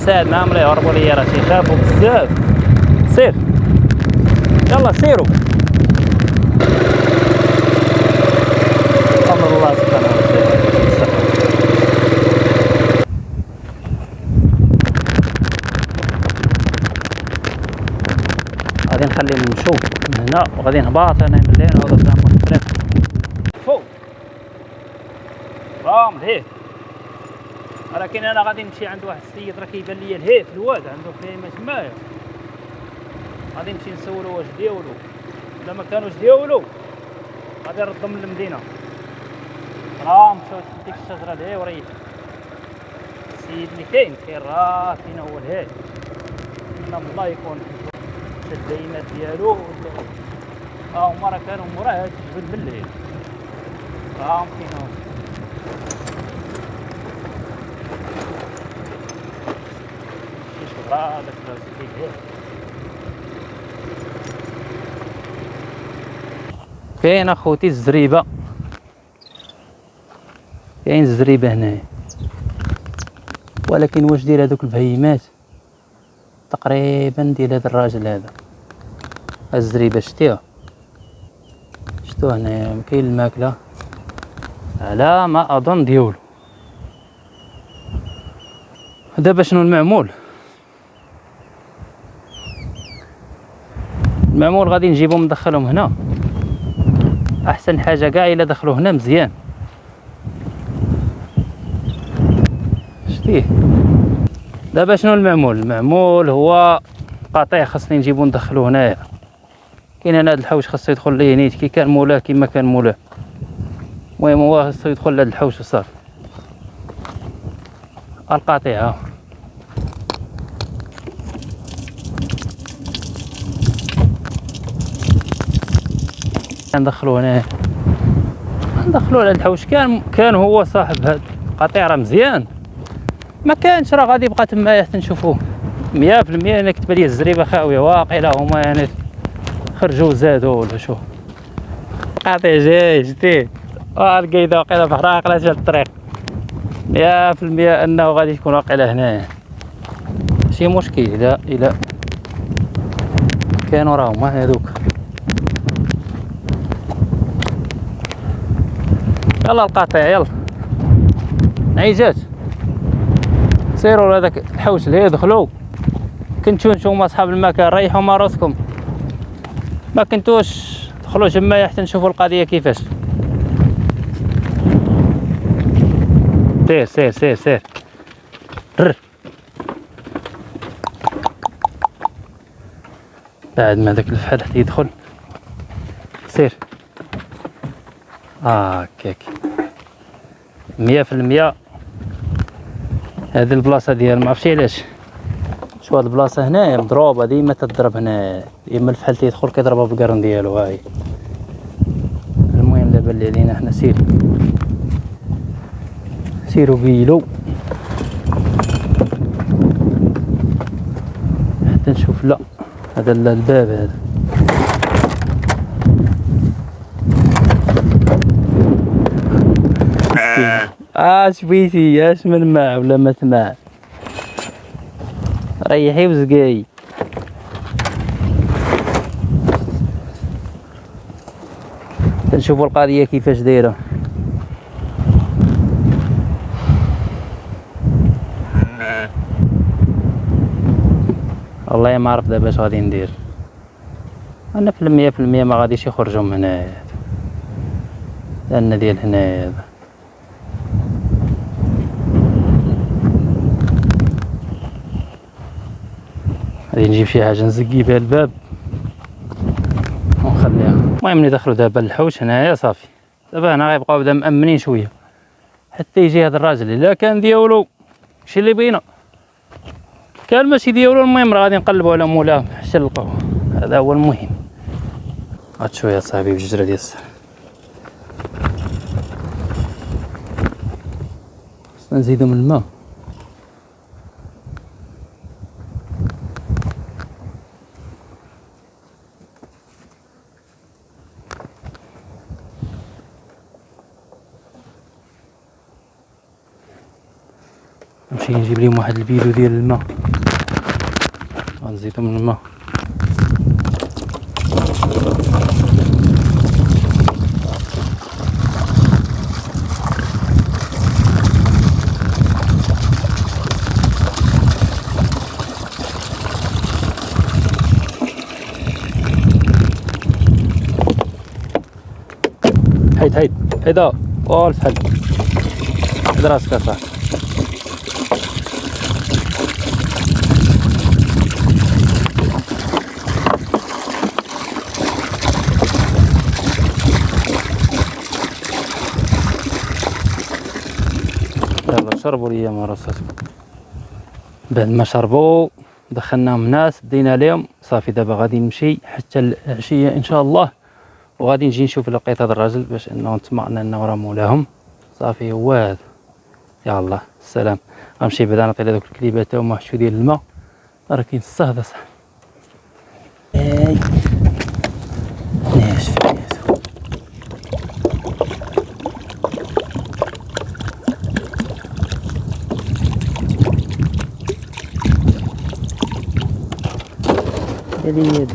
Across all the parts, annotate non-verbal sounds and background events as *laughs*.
نساعد معاهم لا يهربوا ليا راه تيخافوا بزاف سير. يلا سيروا. أمر الله سبحانه وتعالى. غادي نخليهم يمشوا من هنا وغادي نهبط أنا من وهذا زعما الطريق فوق. رام لهيه ولكن أنا غادي نمشي عند واحد السيد راه كيبان ليا لهيه في الواد عنده خيمه تمايا غادي نمشي نسولو واش ديولو الا ما كانوش ديولو غادي نردهم للمدينة. راه مشاو ديك الشجرة لهيه وريح السيد اللي كاين كاين راه فين هو لهيه إن الله يكون شد البينات ديالو. ها هما راه كانوا موراه هاد الجبل بالليل. ها فين كاين اخوتي الزريبة. كاين الزريبه هنايا. ولكن واش ديال هذوك البهيمات؟ تقريبا ديال هذا الراجل هذا. الزريبة شتيها. شتو هنايا كاين الماكلة. على ما أظن ديولو. دابا شنو المعمول؟ المعمول غادي نجيبهم ندخلهم هنا. أحسن حاجة كاع إلا دخلوا هنا مزيان. شتيه دابا شنو المعمول؟ المعمول هو قطيع خاصني نجيبو ندخلو هنايا. كاين هنا هاد الحوش خاصو يدخل ليه نيت كي كان مولاه كيما كان مولاه. المهم هو خاصو يدخل لهاد الحوش وصافي. القطيع ندخلو هنا. ندخلو على الحوش كان كان هو صاحب هاد القطيع راه مزيان. ما كانش راه غادي يبقى تما حتى نشوفوه مية في المية أنا كتب لي الزريبة خاويه واقيلا هما يعني خرجوا زادوا ولا شو. قاطع جاي آه لقيت واقيلا بحراق لا جال الطريق. مية في المية إنه غادي يكون واقيلا هنايا ماشي مشكل الا إلا كانوا راهم هذوك يلا القاطع يلا. عيجات سيروا لهذاك الحوش اللي يدخلوا. كنتو نتوما أصحاب المكان ريحوا مراسكم ما كنتوش دخلوا جماعة حتى نشوفوا القضية كيفاش. سير سير سير سير. رر. بعد ما داك الفحل حتى يدخل. سير. هكاك مية في المية. هذه البلاصة ديال معرفتش علاش. شو هاد البلاصة هنايا مضروبة ديما تضرب هنا. ديما الفحل تيدخل كيضربها بالقرن ديالو هاي. المهم دابا اللي علينا حنا سير. سيرو بيلو. حتى نشوف لا هذا الباب هذا. اش بغيتي اش من ماع ولا ما تماع ريحي وزقاي. نشوفوا القضية كيفاش دايرة. والله ما عرف دابا اش غادي ندير. أنا في المية في المية ما غاديش يخرجوا من هنايا لأن ديال هنايا غادي نجيب شي حاجة نزقي بها الباب. ونخليها. المهم ندخلو دابا للحوش هنايا صافي. دابا هنا غيبقاو بدا مأمنين شوية. حتى يجي هذا الراجل إلا كان ديالو شي اللي بينا كان ماشي ديالو المهم راه غادي نقلبو على مولاه حتى نلقاوه هذا هو المهم. هاد شوية صاحبي بجوج ديال السر خصنا نزيدو من الماء. نمشي نجيب لهم واحد البيلو ديال الماء. غنزيدو من الماء. هيد هيد هيدا والف حل هيد راسك أصاحبي يلا شربوا لي يا مراساتكم بعد ما شربوا دخلناهم الناس دينا لهم صافي دابا غادي نمشي حتى العشية إن شاء الله. وغادي نجي نشوف لقيت هذا الراجل باش إنه نطمئن إنه راه مولاهم. صافي هو هذا. يا الله السلام. غنمشي بعدا نعطي هذوك الكليبات تاعهم واحد شوية ديال الماء. راه كاين الصهد صاحبي هذه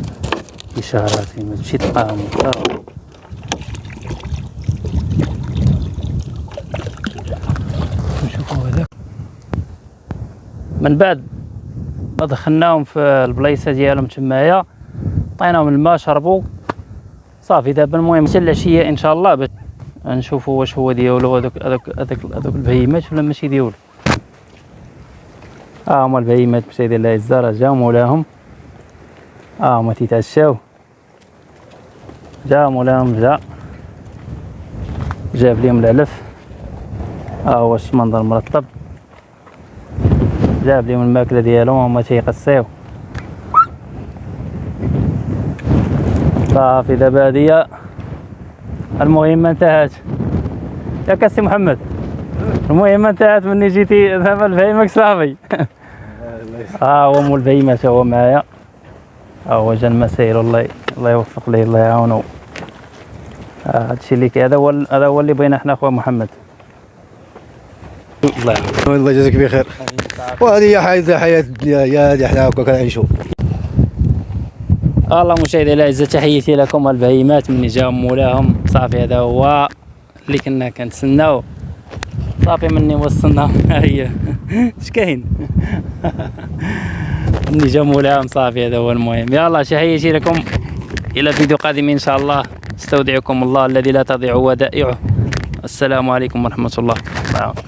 إشارات ما تمشي تلقاهم نشوفوا هذاك من بعد ما دخلناهم في البلايصة ديالهم تمايا عطيناهم الماء شربوا. صافي دابا المهم حتى العشية إن شاء الله باش نشوفوا واش هو ديالو هذوك هذوك هذوك هذوك البهيمات ولا ماشي ديالو ها هما البهيمات باش ديال العزة راه جاو مولاهم آه هما تيتعشاو جا مولاهم جا. جاب ليهم العلف ها هو الشمندر مرطب. جاب ليهم الماكلة ديالهم هما تيقصيو. صافي دابا هادية المهمة انتهت يا كاسي محمد. المهمة انتهت مني جيتي دابا البهيمك صافي. *laughs* ها هو مول البهيمة هو معايا. جا المسائل الله الله يوفق ليه الله يعاونو آه، هادشي اللي كاين هذا هو هذا هو اللي بغينا حنا خويا محمد. الله يعاونك. الله يجازيك بخير. وهذه هي حياة حياة الدنيا يا هذه إحنا هكا كنعيشوا الله مشاهدي الاعزاء تحياتي لكم البهيمات من جاهم مولاهم. صافي هذا هو اللي كنا كنتسناو. صافي مني وصلنا. ها هي اش كاين؟ *laughs* مني جا مولاهم صافي هذا هو المهم. يلا تحياتي لكم. إلى فيديو قادم إن شاء الله. استودعكم الله الذي لا تضيع ودائعه. السلام عليكم ورحمة الله. معكم.